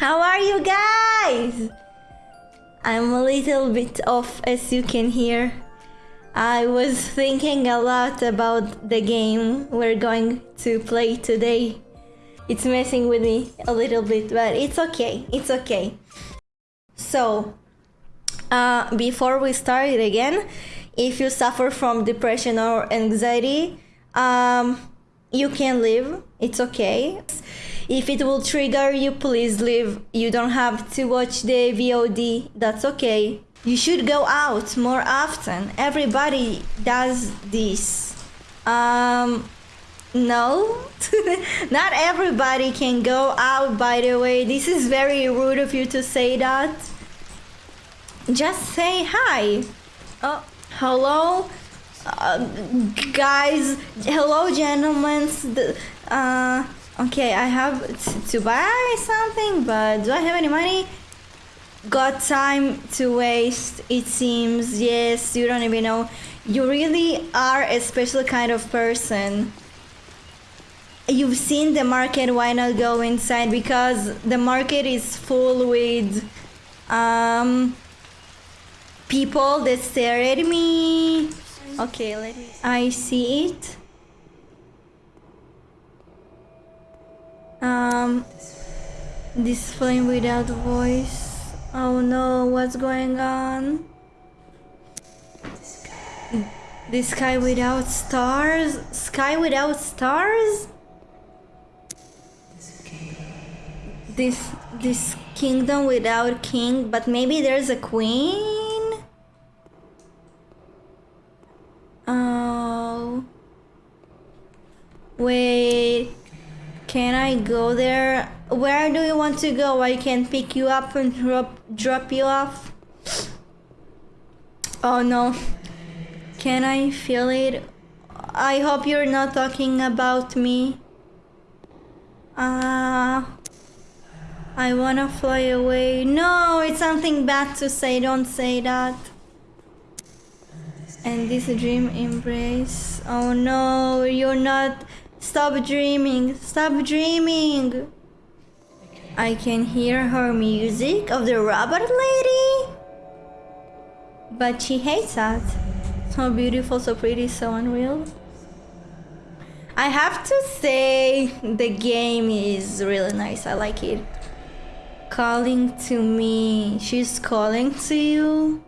How are you guys? I'm a little bit off as you can hear. I was thinking a lot about the game we're going to play today. It's messing with me a little bit, but it's okay. It's okay. So, uh, before we start it again, if you suffer from depression or anxiety, um, you can leave. It's okay. If it will trigger you, please leave. You don't have to watch the VOD. That's okay. You should go out more often. Everybody does this. Um, no, not everybody can go out, by the way. This is very rude of you to say that. Just say hi. Oh, hello, uh, guys. Hello, gentlemen. Uh, okay, I have to buy something, but do I have any money? got time to waste it seems. Yes you don't even know. You really are a special kind of person. You've seen the market why not go inside? Because the market is full with um people that stare at me. Okay let me i see it um this flame without voice Oh no, what's going on? The sky without stars? Sky without stars? This this kingdom without king, but maybe there's a queen? Oh. Wait. I go there? Where do you want to go? I can pick you up and drop, drop you off. Oh no. Can I feel it? I hope you're not talking about me. Ah. Uh, I wanna fly away. No, it's something bad to say. Don't say that. And this dream embrace. Oh no, you're not. Stop dreaming. Stop dreaming. I can hear her music of the robot lady. But she hates that. So beautiful, so pretty, so unreal. I have to say the game is really nice. I like it. Calling to me. She's calling to you.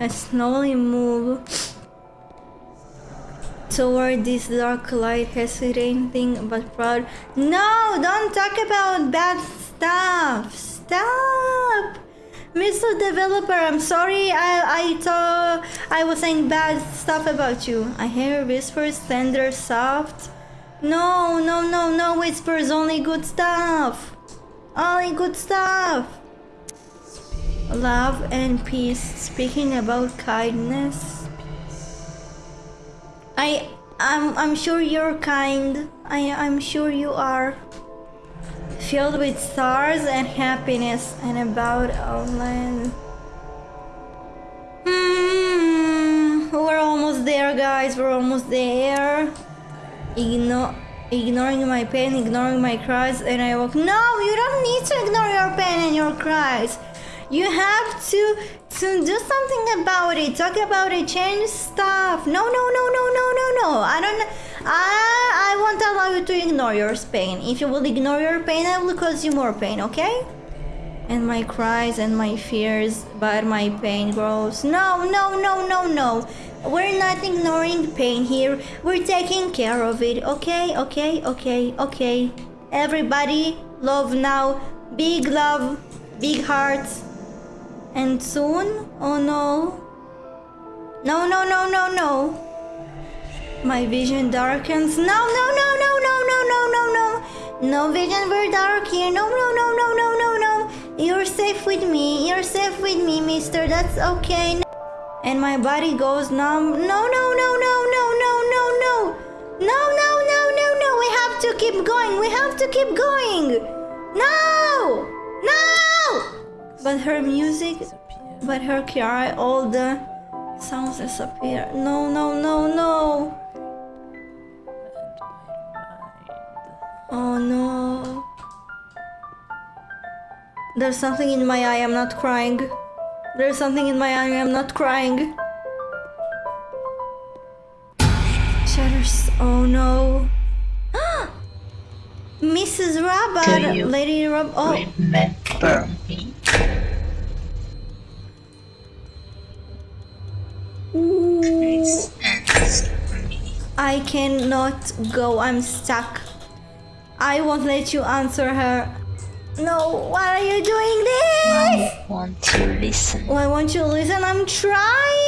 I slowly move toward this dark light, hesitating but proud. No, don't talk about bad stuff. Stop. Mr. Developer, I'm sorry I, I thought I was saying bad stuff about you. I hear whispers, tender, soft. No, no, no, no whispers, only good stuff. Only good stuff. Love and peace, speaking about kindness. I I'm I'm sure you're kind. I I'm sure you are filled with stars and happiness and about our land. Hmm, we're almost there, guys. We're almost there. Ignoring my pain, ignoring my cries, and I walk. No, you don't need to ignore your pain and your cries. You have to to do something about it. Talk about it. Change stuff. No, no, no, no, no, no, no. I don't. I I won't allow you to ignore your pain. If you will ignore your pain, I will cause you more pain. Okay? And my cries and my fears, but my pain grows. No, no, no, no, no. We're not ignoring pain here. We're taking care of it. Okay, okay, okay, okay. Everybody, love now. Big love, big hearts. And soon? Oh no. No, no, no, no, no. My vision darkens. No, no, no, no, no, no, no, no, no. No vision, we're dark here. No, no, no, no, no, no, no. You're safe with me. You're safe with me, mister. That's okay. And my body goes numb. No, no, no, no, no, no, no, no. No, no, no, no, no. We have to keep going. We have to keep going. No! But her music, but her cry, all the sounds disappear. No, no, no, no. Oh no. There's something in my eye, I'm not crying. There's something in my eye, I'm not crying. Shutters, oh no. Mrs. Rabbit, Lady Rob, oh, Remember me? I cannot go, I'm stuck. I won't let you answer her. No, why are you doing this? I want to listen. Why won't you listen? I'm trying.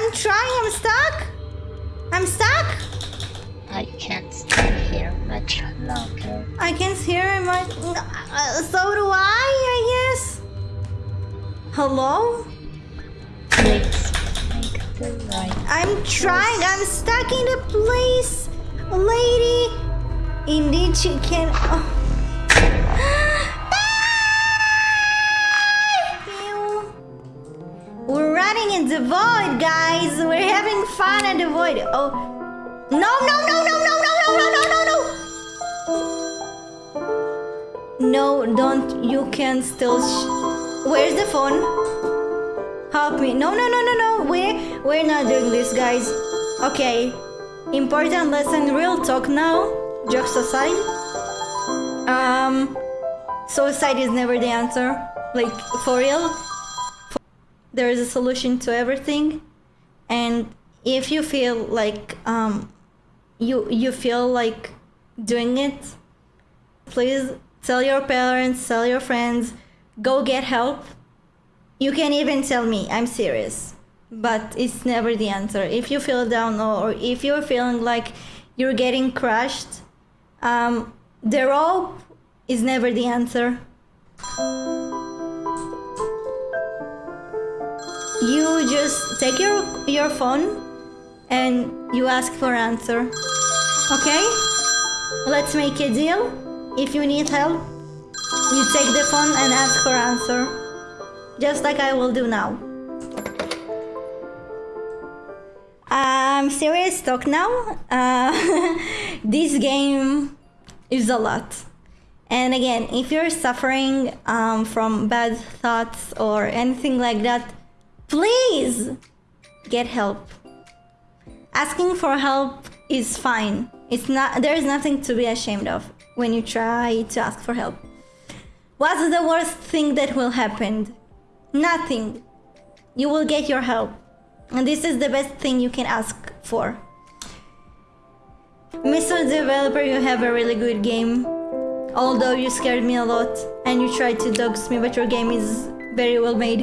I'm trying. I'm stuck. I'm stuck. I can't stay here much longer. I can't hear my. Uh, so do I. I guess. Hello. Please make the right. I'm trying. I'm stuck in a place, lady. Indeed, she can. Oh. In the void, guys. We're having fun in the void. Oh, no, no, no, no, no, no, no, no, no, no, no. No, don't. You can still. Where's the phone? Help me. No, no, no, no, no. We're, we're not doing this, guys. Okay. Important lesson, real talk now. Jokes aside. Um, suicide is never the answer. Like, for real. There is a solution to everything. And if you feel like, um, you, you feel like doing it, please tell your parents, tell your friends, go get help. You can even tell me, I'm serious. But it's never the answer. If you feel down or if you're feeling like you're getting crushed, um, the rope is never the answer. You just take your your phone and you ask for answer. Okay? Let's make a deal. If you need help, you take the phone and ask for answer. Just like I will do now. I'm serious talk now. Uh, this game is a lot. And again, if you're suffering um, from bad thoughts or anything like that, please get help. Asking for help is fine. It's not there is nothing to be ashamed of when you try to ask for help. What's the worst thing that will happen? Nothing. You will get your help. And this is the best thing you can ask for. Mr. Developer, you have a really good game. Although you scared me a lot and you tried to dox me, but your game is very well made.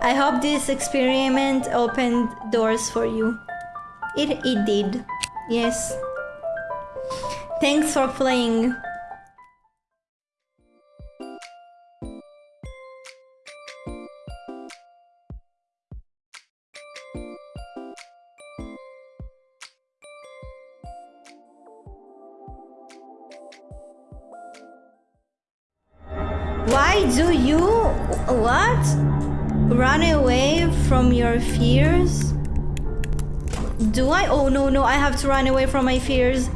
I hope this experiment opened doors for you. It, it did. Yes. Thanks for playing. Why do you what? Run away from your fears? Do I? Oh no, no, I have to run away from my fears.